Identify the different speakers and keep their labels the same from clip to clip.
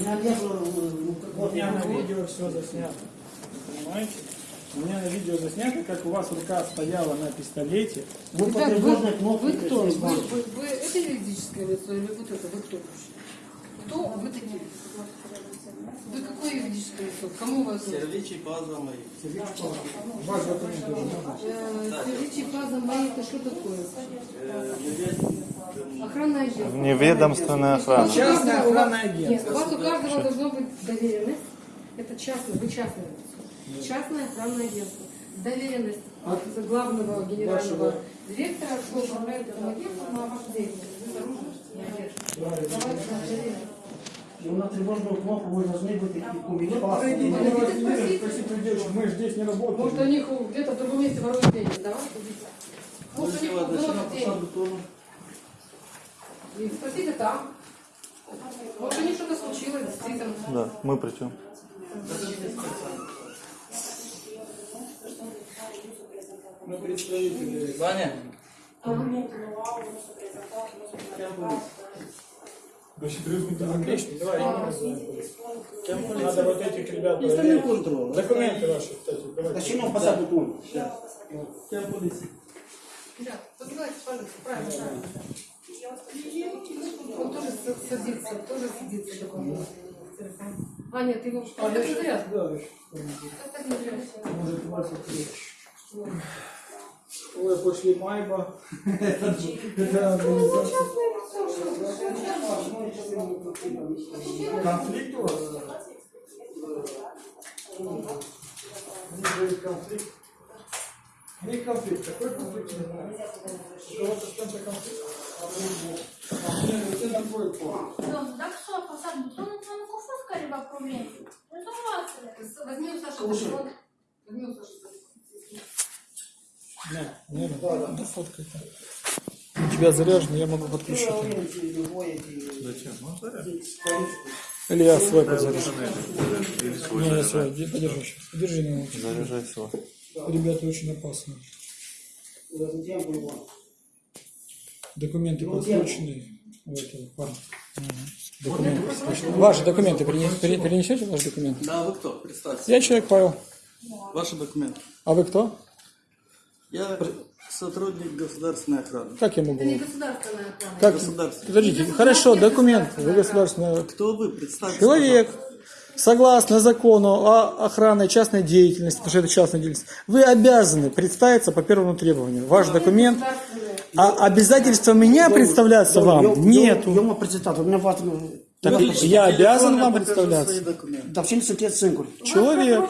Speaker 1: У меня нет, ну,
Speaker 2: У меня на видео все заснято. Понимаете? У меня на видео заснято, как у вас рука стояла на пистолете.
Speaker 1: вы по
Speaker 3: Ребят,
Speaker 1: тревожной
Speaker 3: вы,
Speaker 1: кнопке
Speaker 3: вы кто? Вы, вы, вы это юридическое лицо или вот это? Вы кто вообще? Кто вы такие? Вы какое юридическое лицо? Кому вы относитесь?
Speaker 4: Сервичи база мои.
Speaker 2: Ваш?
Speaker 3: Э, Сервичи база моя, это что такое? Охранное агентство.
Speaker 5: Вневедомственная охрана.
Speaker 2: Частное охранное
Speaker 3: Нет,
Speaker 2: агентство.
Speaker 3: у вас у каждого должно быть доверенность. Это частное, вы частное лицо. Частное охранное агентство. Доверенность от главного генерального директора, что управляет этим агентством на вашу деятельность. Вы с оружием
Speaker 1: И на тревожную кнопку вы должны быть.
Speaker 2: Пройдите,
Speaker 3: Подойдите,
Speaker 2: давайте,
Speaker 3: спросите.
Speaker 2: спроси придешь, мы же здесь не
Speaker 3: Может,
Speaker 2: работаем.
Speaker 3: они где-то в другом месте воруют деньги. Давай, садись. Может,
Speaker 4: еще на
Speaker 3: воруют деньги. И спросите там. Может, у них что-то случилось, действительно.
Speaker 5: Да, мы при чем?
Speaker 2: Мы представители.
Speaker 4: Ваня,
Speaker 2: Отлично, давай. Надо вот этих ребят проверить. Документы ваши, кстати.
Speaker 1: Зачем посаду тон?
Speaker 4: кем полиции?
Speaker 3: Да, позывайте, пожалуйста, правильно, правильно. Он тоже садится, тоже телефон. А, нет, его что? Так не зря.
Speaker 2: Да,
Speaker 3: не зря.
Speaker 2: может, у вас вот Ой, после Майба. Это организация. Конфликт у вас? Конфликт. Не конфликт. Какой конфликт? Не знаю. У кого-то с кем-то конфликт? Это план.
Speaker 6: Domnul, dacă s-o apăsat butonul, înseamnă că a fost careva probleme. Rezolvați-le.
Speaker 3: Возьми у Саши телефон. Возьми у Саши телефон.
Speaker 2: Не, не, да, да, да, фоткай там. У тебя заряжено, я могу подключить.
Speaker 5: Зачем? Ну.
Speaker 2: Или я свой подзаряжу. Не, я свой. Де- Подержи сейчас. Подержи на минуту.
Speaker 5: Заряжай свой.
Speaker 2: Ребята очень опасные. Документы подключены. У этого парня. Документы. Ваши документы перенес- пере- перенесете ваши документы?
Speaker 4: Да, вы кто? Представьте.
Speaker 2: Я человек Павел.
Speaker 4: Ваши документы.
Speaker 2: А вы кто?
Speaker 4: Я сотрудник государственной охраны.
Speaker 2: Как я могу?
Speaker 3: Это не государственная охрана.
Speaker 2: Как?
Speaker 4: Государственной.
Speaker 2: Подождите. Хорошо, документы. Вы государственная
Speaker 4: Кто вы? Представьте.
Speaker 2: Человек, согласно закону о охранной частной деятельности, потому что это частная деятельность, вы обязаны представиться по первому требованию. Ваш документ. А обязательства меня представляться вам нету.
Speaker 1: Eu mă prezentat, dumneavoastră...
Speaker 2: Так
Speaker 4: пожалуйста.
Speaker 2: я обязан вам представляться.
Speaker 1: sunteți singuri?
Speaker 2: Человек,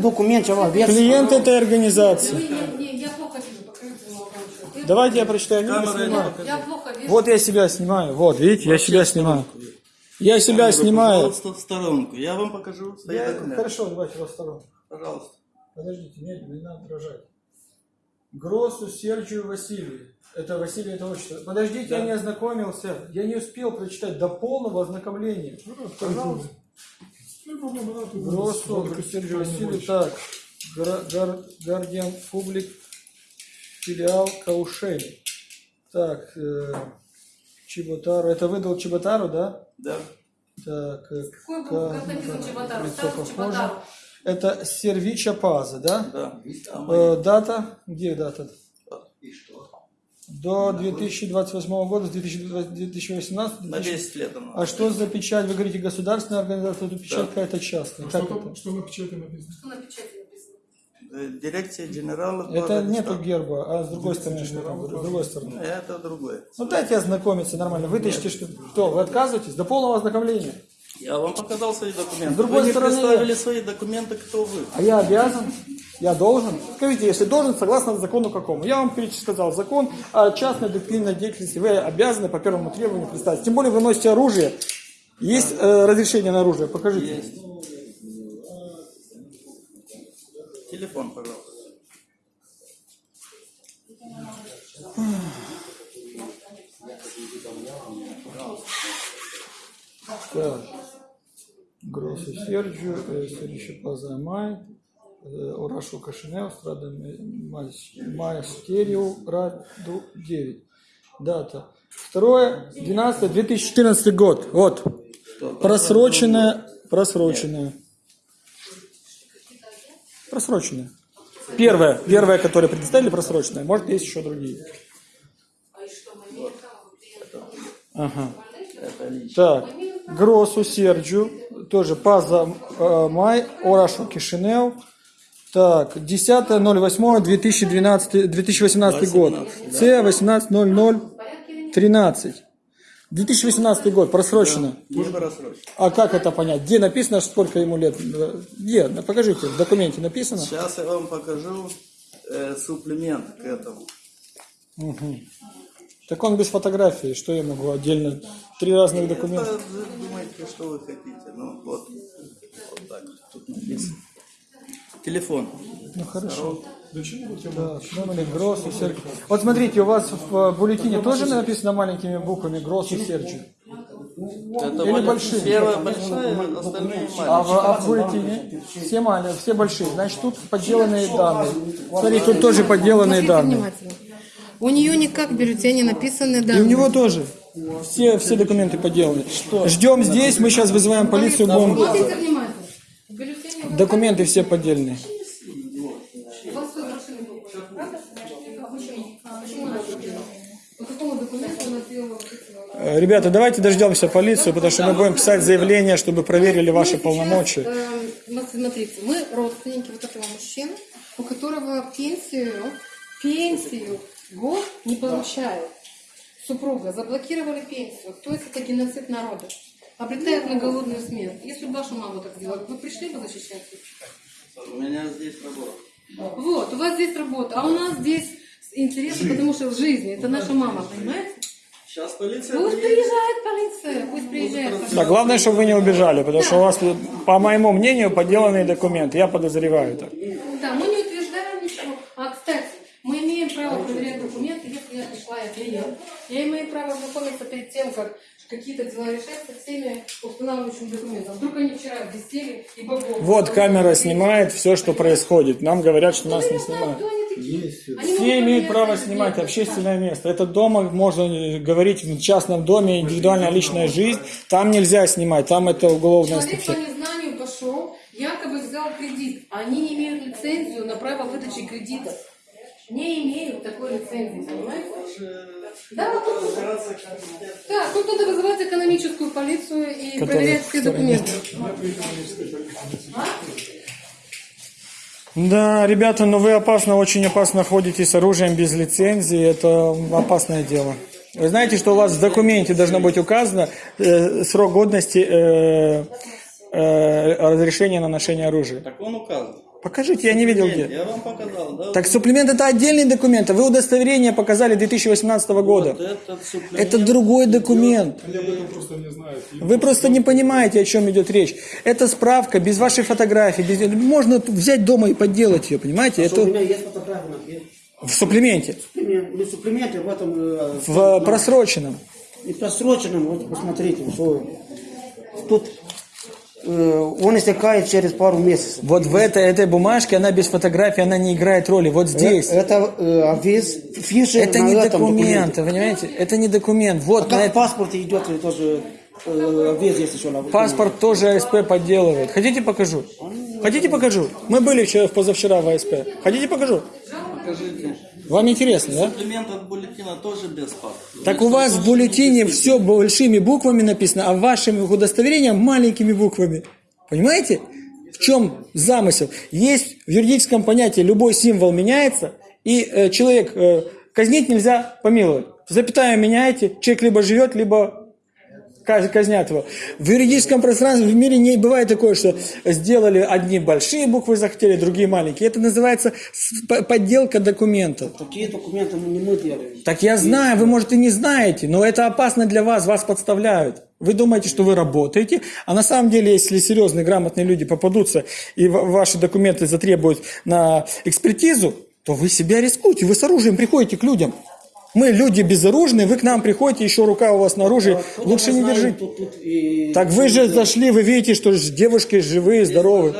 Speaker 1: document ceva, aveți?
Speaker 2: клиент этой организации.
Speaker 3: Не, не, я плохо вижу, покажите молодому человеку.
Speaker 2: Давайте я прочитаю. книгу, снимаю.
Speaker 3: Я плохо вижу.
Speaker 2: Вот я себя снимаю. Вот, видите, я себя снимаю. Я себя снимаю.
Speaker 4: Пожалуйста, в сторонку. Я вам покажу
Speaker 2: Я-. Хорошо, давайте во втором.
Speaker 4: Пожалуйста.
Speaker 2: Подождите, нет, не надо дрожать. Гросу Серджию Василию. Это Василий, это отчество. Подождите, я не ознакомился. Я не успел прочитать до полного ознакомления. Пожалуйста. Гросу Серджию Василию. Так. Гардиан Публик. Филиал Каушель. Так. э, Чеботару. Это выдал Чеботару, да?
Speaker 4: Да.
Speaker 2: Так. э,
Speaker 3: Какой был,
Speaker 2: Ка-
Speaker 3: как написан Чеботару? Статус. Чеботару.
Speaker 2: Это Сервича Паза, да?
Speaker 4: Да.
Speaker 2: Э, дата? Где дата?
Speaker 4: И что?
Speaker 2: До 2028 года, с 2020 2018.
Speaker 4: На 10 лет она.
Speaker 2: А что за печать? Вы говорите государственная организация, тут печать какая-то частная. Как это?
Speaker 3: Что на печати написано?
Speaker 4: Э, Дирекция генерала.
Speaker 2: Это нету
Speaker 4: штаба.
Speaker 2: герба, а с другой стороны что там? С другой стороны.
Speaker 4: Это другое.
Speaker 2: Ну дайте ознакомиться нормально. Вытащите, что... Что, вы отказываетесь? До полного ознакомления.
Speaker 4: Я вам показал свои документы.
Speaker 2: С другой
Speaker 4: вы не
Speaker 2: стороны,
Speaker 4: представили свои документы, кто вы.
Speaker 2: А я обязан? Я должен? Скажите, если должен, согласно закону какому? Я вам перечислял закон о частной доктринной деятельности. Вы обязаны по первому требованию представить. Тем более вы носите оружие. Есть э, разрешение на оружие? Покажите.
Speaker 4: Есть. Телефон, пожалуйста.
Speaker 2: Так. Э, Серджио Пазамай, э, Урашу Кашинео, Страда Мастерио, Раду 9. Дата. Второе, 12, 2014 год. Вот. Просроченная, просроченная. Просроченная. Первая, первая, которая предоставили, просроченная. Может, есть еще другие. Ага.
Speaker 4: Это лично.
Speaker 2: Так, Гросу Серджу, тоже Паза э, Май, Орашу Кишинев. Так, 10.08.2012, 2018 год. С 18.00.13. 2018 год, просрочено.
Speaker 4: Не просрочено.
Speaker 2: А как это понять? Где написано, сколько ему лет? Где? Покажите, в документе написано.
Speaker 4: Сейчас я вам покажу э, суплемент к этому.
Speaker 2: Так он без фотографии, что я могу отдельно? Три разных документа.
Speaker 4: Это, вы думаете, что вы хотите. Ну, вот. Вот так. Тут написано. Телефон.
Speaker 2: Ну хорошо. Так, номер Гроссу Серджи. Вот смотрите, у вас в бюллетене тоже написано маленькими буквами Гроссу Серджи.
Speaker 4: Это
Speaker 2: Или большие?
Speaker 4: Первая большая, остальные
Speaker 2: А в,
Speaker 4: маленькие.
Speaker 2: а в бюллетене все маленькие, все большие. Значит, тут подделанные данные. Смотри, тут тоже подделанные данные.
Speaker 3: У нее никак в бюллетене написаны
Speaker 2: И у
Speaker 3: данные.
Speaker 2: него тоже. Все, все документы подделаны. Ждем здесь, мы сейчас вызываем полицию, будем... Документы все поддельные.
Speaker 3: у вас тут машины покупают, правда? А почему? А почему она сделала? По какому документу она сделала вот эти вот?
Speaker 2: Э, Ребята, давайте дождемся полицию, потому что мы будем писать заявление, чтобы проверили ваши
Speaker 3: Мы
Speaker 2: полномочия.
Speaker 3: сейчас, вот смотрите, мы родственники вот этого мужчины, у которого пенсию, пенсию год не получает. Супруга заблокировали пенсию. То есть это геноцид народа. Обретает на голодную смерть. Если бы ваша мама так сделала, вы пришли бы защищать?
Speaker 4: У меня здесь работа.
Speaker 3: Вот, у вас здесь работа, а у нас здесь интересы, потому что в жизни. Это наша мама, понимаете?
Speaker 4: Сейчас полиция
Speaker 3: Пусть
Speaker 4: приедет.
Speaker 3: приезжает полиция, пусть приезжает.
Speaker 2: Да, главное, чтобы вы не убежали, потому что у вас, по моему мнению, подделанные документы. Я подозреваю так.
Speaker 3: Да, мы не утверждаем ничего. А, кстати, мы имеем право проверять документы, если я пришла, я клиент. Я имею право знакомиться перед тем, как какие-то дела решаются с теми устанавливающими документами. Вдруг они вчера висели и богов.
Speaker 2: Вот камера снимает все, что происходит. Нам говорят, что нас не снимают. Все имеют право снимать общественное место. Это дома, можно говорить в частном доме, индивидуальная личная жизнь. Там нельзя снимать, там это уголовная
Speaker 3: Человек
Speaker 2: статья.
Speaker 3: по незнанию пошел, якобы взял кредит. Они не имеют лицензию на право выдачи кредитов. Не имеют такой лицензии, понимаете? Да, вот тут, да, тут надо вызывать экономическую полицию и
Speaker 2: Которая-
Speaker 3: проверять все документы.
Speaker 2: Да, ребята, но вы опасно, очень опасно ходите с оружием без лицензии. Это опасное дело. Вы знаете, что у вас в документе должно быть указано э, срок годности э, э, разрешения на ношение оружия.
Speaker 4: Так он указан.
Speaker 2: Покажите, я не видел где.
Speaker 4: Я вам показал, да?
Speaker 2: Так суплемент это отдельный документ, а вы удостоверение показали 2018 года.
Speaker 4: Вот этот.
Speaker 2: Это другой документ. Вы просто не понимаете, о чем идет речь. Это справка без вашей фотографии. без- Можно взять дома и подделать ее, понимаете?
Speaker 1: У
Speaker 2: Это
Speaker 1: меня есть фотография на пе-
Speaker 2: в суплементе,
Speaker 1: Суплемент- Не суплементе, в этом... э,
Speaker 2: в просроченном.
Speaker 1: И просроченном, вот посмотрите, что тут он истекает через пару месяцев.
Speaker 2: Вот в этой, этой бумажке, она без фотографии, она не играет роли. Вот здесь.
Speaker 1: Это э, авиз, фиши
Speaker 2: Это
Speaker 1: на
Speaker 2: не документ,
Speaker 1: документе.
Speaker 2: понимаете? Это не документ.
Speaker 1: А
Speaker 2: Вот на
Speaker 1: как в
Speaker 2: это-
Speaker 1: паспорте идет э, тоже э, авиз есть еще на
Speaker 2: паспорт тоже АСП подделывает. Хотите покажу? Хотите покажу? Мы были вчера, позавчера в АСП. Хотите покажу?
Speaker 4: Покажите.
Speaker 2: Вам интересно, да?
Speaker 4: Суплемент от бюллетена тоже без паспорта.
Speaker 2: Так у вас в бюллетене все большими буквами написано, а в вашем удостоверении маленькими буквами. Понимаете? В чем замысел? Есть в юридическом понятии любой символ меняется, и э, человек э, казнить нельзя помиловать. Запятая меняете, человек либо живет, либо казнят его. В юридическом пространстве в мире не бывает такое, что сделали одни большие буквы захотели, другие маленькие. Это называется подделка документов.
Speaker 1: Такие документы мы не мы делаем.
Speaker 2: Так я знаю, вы, может, и не знаете, но это опасно для вас, вас подставляют. Вы думаете, что вы работаете, а на самом деле, если серьезные, грамотные люди попадутся и ва- ваши документы затребуют на экспертизу, то вы себя рискуете, вы с оружием приходите к людям. Мы люди безоружные, вы к нам приходите, еще рука у вас на оружии,
Speaker 1: Тут
Speaker 2: лучше не
Speaker 1: знаем,
Speaker 2: держите.
Speaker 1: Тут, тут и-
Speaker 2: Так вы же зашли, вы видите, что девушки живые, здоровые.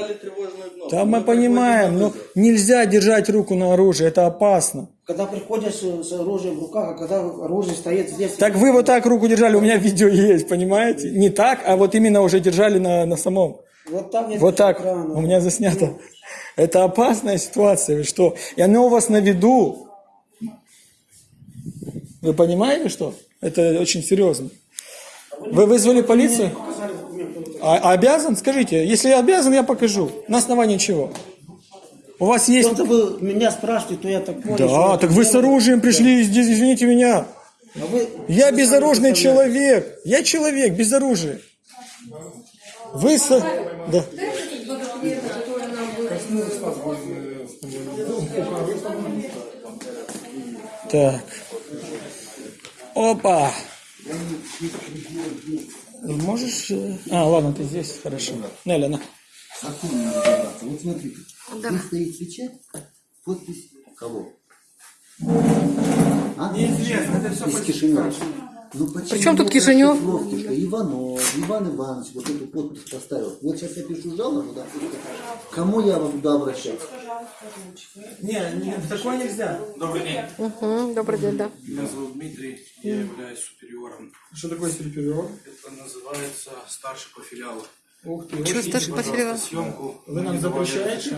Speaker 2: Да, мы понимаем, но нельзя держать руку на оружие, это опасно.
Speaker 1: Когда приходят с, оружием в руках, а когда оружие стоит здесь...
Speaker 2: Так вы вот так руку держали, у меня видео есть, понимаете? Не так, а вот именно уже держали на, на самом.
Speaker 1: Вот так, нет
Speaker 2: Вот так,
Speaker 1: экрана.
Speaker 2: у меня заснято. Это опасная ситуация, вы что? И оно у вас на виду. Вы понимаете, что? Это очень серьезно. Вы вызвали полицию? А, обязан? Скажите, если я обязан, я покажу. На основании чего? У вас есть...
Speaker 1: Кто-то вы меня спрашиваете, то я так понял.
Speaker 2: Да, так вы с оружием пришли, здесь, извините меня.
Speaker 1: А вы-
Speaker 2: Я
Speaker 1: вы
Speaker 2: безоружный человек. Я человек без оружия. Вы с... Да. Так. Опа. Можешь... э, А, ладно, ты здесь, хорошо. Неля, на.
Speaker 7: Законно надо разобраться. Вот смотрите, здесь стоит печать, подпись кого? А? Неизвестно, это все Из Кишинева. Ну, почему
Speaker 3: Причем тут Кишинев?
Speaker 7: Иванов, Иван Иванович вот эту подпись поставил. Вот сейчас я пишу жалобу, допустим. Кому я вам туда обращаться?
Speaker 2: Не, не, такое нельзя.
Speaker 8: Добрый день.
Speaker 3: Угу, добрый день, да.
Speaker 8: Меня зовут Дмитрий, я являюсь супериором.
Speaker 2: Что такое супериор?
Speaker 8: Это называется старший по филиалу.
Speaker 2: Ух ты.
Speaker 3: Что старший по филиалу?
Speaker 8: съемку.
Speaker 2: Вы нам запрещаете?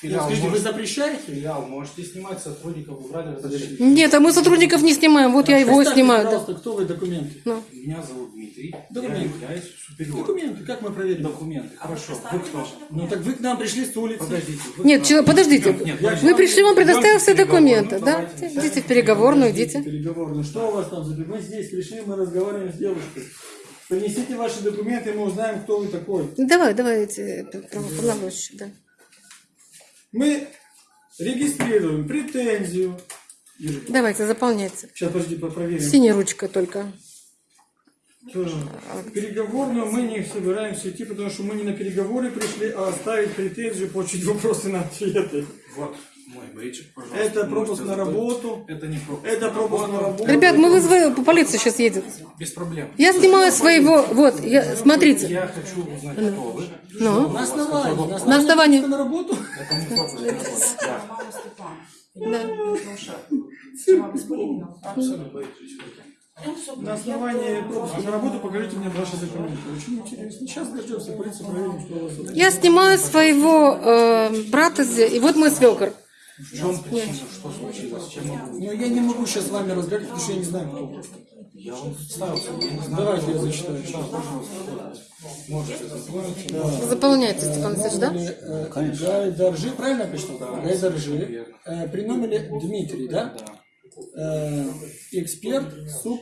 Speaker 8: Филиал,
Speaker 2: Скажите, вы
Speaker 8: может-
Speaker 2: запрещаете?
Speaker 8: филиал можете снимать сотрудников, убрали разрешение.
Speaker 3: Нет, а мы сотрудников не снимаем, вот я его снимаю. да.
Speaker 2: пожалуйста, кто вы документы?
Speaker 8: Меня зовут Дмитрий, я
Speaker 2: Документы.
Speaker 8: являюсь супериором.
Speaker 2: Документы, как мы проверим?
Speaker 8: Документы, хорошо. Вы кто?
Speaker 2: Ну так вы к нам пришли с улицы.
Speaker 8: Подождите. вы
Speaker 3: Нет, че- подождите.
Speaker 8: Нет,
Speaker 3: Вы пришли, вам предоставил все документы, да?
Speaker 8: давайте.
Speaker 3: Идите в переговорную, идите.
Speaker 2: Переговорную. Что у вас там за Мы здесь пришли, мы разговариваем с девушкой. Принесите ваши документы, и мы узнаем, кто вы такой.
Speaker 3: Давай, давайте, правополномочия, да.
Speaker 2: Мы регистрируем претензию.
Speaker 3: Давайте, заполняйте.
Speaker 2: Сейчас, подожди, проверим.
Speaker 3: Синей ручкой только.
Speaker 2: В переговорную мы не собираемся идти, потому что мы не на переговоры пришли, а оставить претензию, получить вопросы на ответы.
Speaker 8: Вот мой бейджик, пожалуйста.
Speaker 2: Это пропуск на работу.
Speaker 8: Это не пропуск.
Speaker 2: Это пропуск на работу.
Speaker 3: Ребят, мы вызвали, полиция сейчас едет.
Speaker 8: Без проблем.
Speaker 3: Я снимаю своего, вот, я, смотрите.
Speaker 8: Я хочу узнать, кто вы.
Speaker 3: Ну,
Speaker 2: На основании.
Speaker 3: на основании.
Speaker 2: На работу.
Speaker 8: Это не пропуск на работу. Да. Абсолютно.
Speaker 2: На основании пропуска на работу покажите мне ваши документы. Очень интересно. Сейчас дождемся, полиция проверим, что у вас.
Speaker 3: Я снимаю своего э, брата и вот мой свекор.
Speaker 8: В чем причина? Что случилось? Чем?
Speaker 2: Но я не могу сейчас с вами разговаривать, потому что я не знаю, кто вы.
Speaker 8: Я вам представился, я не знаю.
Speaker 2: Давайте я зачитаю.
Speaker 8: Можете заполнить.
Speaker 3: Заполняйте, Степан Алексеевич, да?
Speaker 2: Э, Гайдаржи, правильно я прочитал? Гайдаржи. Э, При номере Дмитрий, да? Э, Эксперт, суп,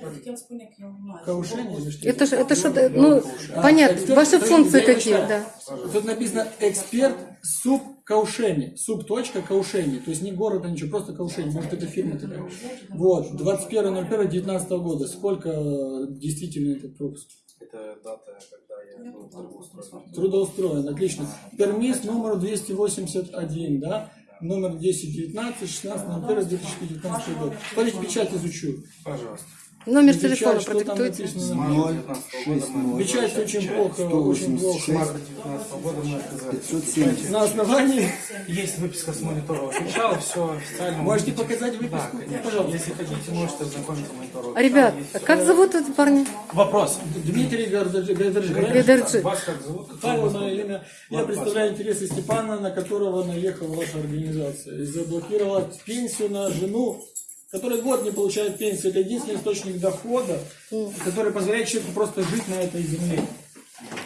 Speaker 2: каушение или что?
Speaker 3: Это же, это что, ну, понятно,
Speaker 2: Эксперт,
Speaker 3: ваши функции какие, да.
Speaker 2: Тут написано эксперт суп каушение. Суп точка каушение. То есть не город, а ничего, просто каушение. Может это фирма такая. Вот, 21.01.19 года. Сколько э, действительно этот пропуск?
Speaker 8: Это дата, когда я был трудоустроен.
Speaker 2: Трудоустроен, отлично. Пермис номер 281, да? Номер 1019, 16, 2019 год. Смотрите, печать изучу.
Speaker 8: Пожалуйста.
Speaker 3: Номер
Speaker 2: Печать,
Speaker 3: телефона
Speaker 2: что там
Speaker 3: продиктуйте.
Speaker 2: написано?
Speaker 8: Марта 19 года мы
Speaker 2: Печать очень плохо, очень плохо.
Speaker 8: марта 19 года мы отказались.
Speaker 7: 570.
Speaker 2: На основании
Speaker 8: Есть выписка с монитора официала, все официально.
Speaker 2: Можете показать
Speaker 8: Да,
Speaker 2: выписку?
Speaker 8: конечно.
Speaker 2: Пожалуйста.
Speaker 8: Если хотите, можете ознакомиться с монитором.
Speaker 3: Ребят, а как зовут этого парня?
Speaker 8: Вопрос.
Speaker 2: Дмитрий?
Speaker 3: Гайдарджи.
Speaker 8: Вас как зовут?
Speaker 2: Павел, мое имя. Я представляю интересы Степана, на которого наехала ваша организация. И заблокировала пенсию на жену, которая год не получает пенсию. Это единственный источник дохода, который позволяет человеку просто жить на этой земле.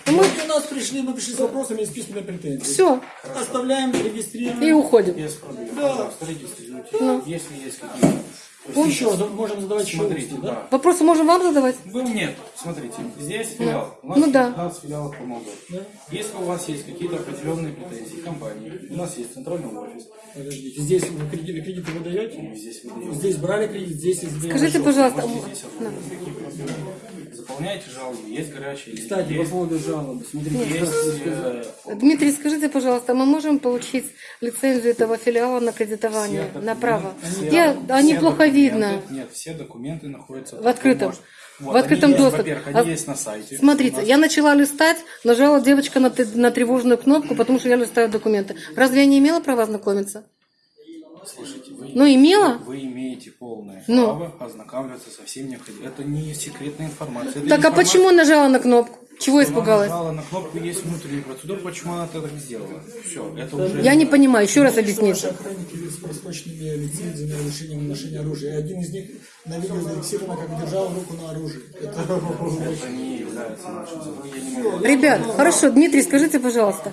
Speaker 3: Ну,
Speaker 2: Мы у нас пришли, мы пришли с вопросами и с письменной претензией.
Speaker 3: Все,
Speaker 2: Оставляем, регистрируем.
Speaker 3: и уходим.
Speaker 8: Без проблем.
Speaker 2: Да.
Speaker 8: Пожалуйста, регистрируйте. Если есть какие-то...
Speaker 2: Еще за- можем задавать еще
Speaker 8: Смотрите,
Speaker 2: да?
Speaker 8: да.
Speaker 3: Вопросы можем вам задавать?
Speaker 8: Вы нет, смотрите, здесь филиал. У нас
Speaker 3: Ну да.
Speaker 8: 15 филиалов по Молдове. Если у вас есть какие-то определенные претензии к компании, у нас есть центральный офис,
Speaker 2: Подождите, здесь вы кредиты, кредиты вы даете?
Speaker 8: мы здесь выдаем.
Speaker 2: Здесь брали кредит, здесь из
Speaker 3: Скажите, пожалуйста,
Speaker 8: Можете здесь оформить. Какие проблемы? заполняете жалобу, есть горячая линия,
Speaker 2: Кстати, по
Speaker 8: есть,
Speaker 2: поводу жалобы, смотрите,
Speaker 8: есть, э,
Speaker 3: Дмитрий, скажите, пожалуйста, мы можем получить лицензию этого филиала на кредитование,
Speaker 8: все
Speaker 3: на право?
Speaker 8: все-
Speaker 3: Я, они
Speaker 8: все
Speaker 3: плохо видно.
Speaker 8: Нет, все документы находятся
Speaker 3: В открытом. В
Speaker 8: Вот, они
Speaker 3: открытом доступе.
Speaker 8: Во-первых,
Speaker 3: А-
Speaker 8: они есть на сайте.
Speaker 3: Смотрите,
Speaker 8: нас-
Speaker 3: я начала листать, нажала девочка на, на тревожную кнопку, потому что я листаю документы. Разве я не имела права ознакомиться?
Speaker 8: Слушайте, вы,
Speaker 3: Ну, имела?
Speaker 8: вы имеете полное
Speaker 3: Ну.
Speaker 8: право ознакомиться со всем необходимым. Это не секретная информация. это
Speaker 3: Так а
Speaker 8: информация-
Speaker 3: почему нажала на кнопку? Чего
Speaker 8: Она
Speaker 3: испугалась?
Speaker 8: нажала на кнопку, есть внутренняя процедура, почему она так сделала. Все, это уже...
Speaker 3: Я не понимаю, еще раз объясните.
Speaker 2: охранники с просроченными лицензиями на ношения оружия. Один из них на видео зафиксировано, как держал руку на оружии. Это
Speaker 3: Ребят, хорошо, Дмитрий, скажите, пожалуйста,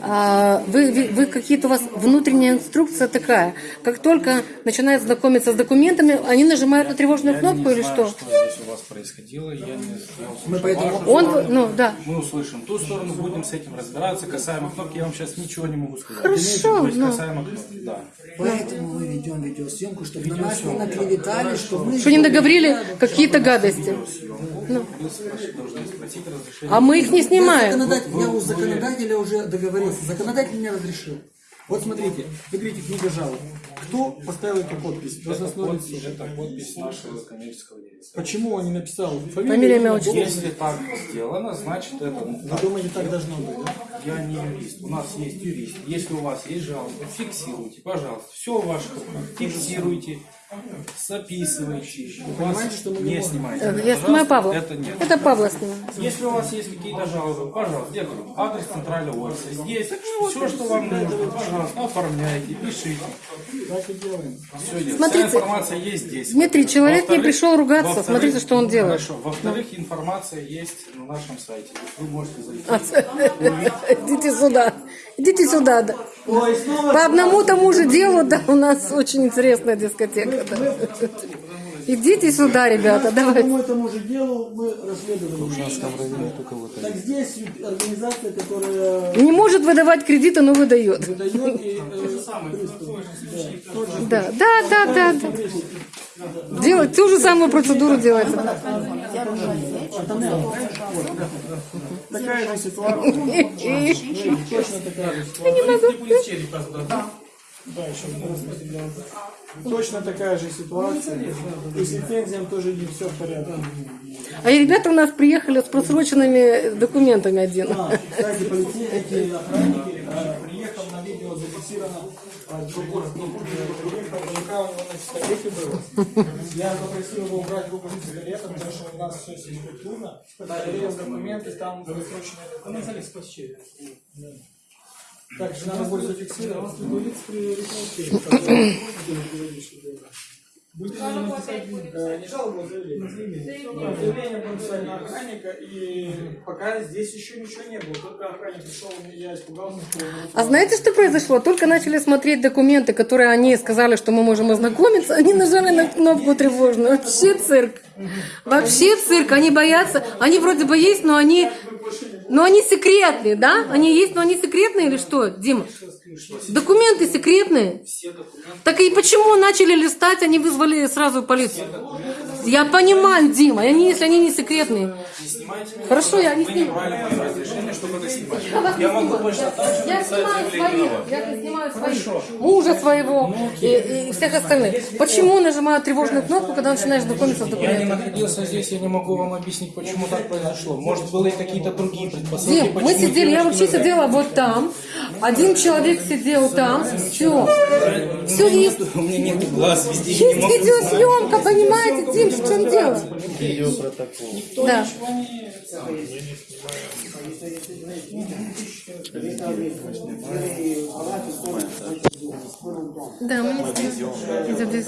Speaker 3: а, вы, вы, вы какие-то у вас внутренняя инструкция такая, как только начинают знакомиться с документами, они нажимают на тревожную
Speaker 8: Я
Speaker 3: кнопку
Speaker 8: не
Speaker 3: или
Speaker 8: знаю,
Speaker 3: что?
Speaker 8: что здесь у вас происходило. Я не я услышал
Speaker 2: поэтому-
Speaker 8: вашу
Speaker 3: Он,
Speaker 8: сторону.
Speaker 3: ну да.
Speaker 8: Мы услышим ту сторону, будем с этим разбираться. Касаемо кнопки, я вам сейчас ничего не могу сказать.
Speaker 3: Хорошо,
Speaker 8: То есть
Speaker 3: ну.
Speaker 8: касаемо кнопки, да.
Speaker 7: Поэтому мы ведем видеосъемку, чтобы на нас не наклеветали, что мы...
Speaker 3: Что не договорили какие-то гадости. Ну. А мы их не снимаем.
Speaker 7: Законодатель- я у законодателя уже договорился. Законодатель мне разрешил.
Speaker 2: Вот смотрите, вы говорите книга жалоб. Кто поставил эту подпись?
Speaker 8: Это
Speaker 2: Должностное
Speaker 8: подпись,
Speaker 2: лицо.
Speaker 8: это подпись нашего коммерческого директора.
Speaker 2: Почему он не написал?
Speaker 3: Фамилия, имя, отчество.
Speaker 8: Если так сделано, значит это ну,
Speaker 2: Вы
Speaker 8: так.
Speaker 2: думаете, так должно быть, да?
Speaker 8: Я не юрист. У нас есть юрист. Если у вас есть жалобы, фиксируйте, пожалуйста. Все в ваших руках. Фиксируйте, записывайте. Вас
Speaker 2: понимаете, что мы не
Speaker 8: не
Speaker 2: можем?
Speaker 8: снимайте.
Speaker 3: Я снимаю Павла.
Speaker 8: Это нет.
Speaker 3: Это Павла снимаю.
Speaker 8: Если у вас есть какие-то жалобы, пожалуйста, я говорю, адрес центрального офиса здесь. Все, что вам нужно, пожалуйста, оформляйте, пишите.
Speaker 2: Так и делаем.
Speaker 8: Все есть.
Speaker 3: Смотрите,
Speaker 8: Вся информация есть здесь.
Speaker 3: Дмитрий, человек не пришел ругаться, смотрите, что он делает.
Speaker 8: Хорошо. Во-вторых, информация есть на нашем сайте. Вы можете зайти.
Speaker 3: Идите сюда. Идите сюда. да. По одному тому же делу, да, у нас очень интересная дискотека. да. Идите сюда, ребята,
Speaker 2: По
Speaker 3: давайте.
Speaker 2: одному этому же делу мы расследовали. Так здесь организация, которая
Speaker 3: Не может выдавать кредиты, но выдает.
Speaker 2: выдает и э,
Speaker 3: Да, да, да, да. да. Делать ту же самую процедуру делается.
Speaker 2: такая же ситуация. Точно такая же ситуация.
Speaker 3: Не могу.
Speaker 2: Да, еще. Точно такая же ситуация. И с лицензией тоже не все в порядке.
Speaker 3: А и ребята у нас приехали с просроченными документами один.
Speaker 2: А, кстати, полицейские охранники, э, приехал на видео зафиксировано, прокурор, э, приехал, рука у него на пистолете была. Я попросил его убрать руку с пистолета, потому что у нас все структурно. Проверил документы, там просроченные документы. Да. Так, же надо будет зафиксировать. Будете написать, не жалобу, а заявление. Заявление будем писать на охранника, и пока здесь еще ничего не было. Только охранник пришел, я испугался, что
Speaker 3: А знаете, что произошло? Только начали смотреть документы, которые они сказали, что мы можем ознакомиться, они нажали на кнопку тревожную. Вообще цирк. Вообще цирк. Они боятся. Они вроде бы есть, но они... Но они секретные, да? Они есть, но они секретные или что, Дима? Документы секретные. Так и почему начали листать, они вызвали сразу полицию? Я понимаю, Дима, они, если они не секретные. Хорошо, я не
Speaker 8: не снимать.
Speaker 3: Я не
Speaker 8: могу
Speaker 3: снимаю.
Speaker 8: точно так же
Speaker 3: Я снимаю своих,
Speaker 8: вас.
Speaker 3: я снимаю своих, мужа своего и, и всех остальных. Почему нажимаю тревожную кнопку, когда начинаешь знакомиться с
Speaker 8: Я не
Speaker 3: документами?
Speaker 8: находился здесь, я не могу вам объяснить, почему так произошло. Может, были какие-то другие предпосылки,
Speaker 3: Дим, мы сидели, я вообще сидела вот там, один человек сидел там, все. Все есть.
Speaker 8: У меня нет глаз, везде
Speaker 3: Есть видеосъемка, понимаете, Дим, в чем дело? Да. Да, мы не снимаем. Идет без-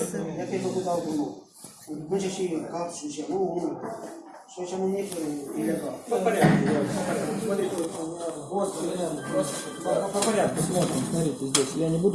Speaker 1: Что чему не или как?
Speaker 2: по порядку. Смотрите, вот, по порядку смотрим. Смотрите, здесь я не буду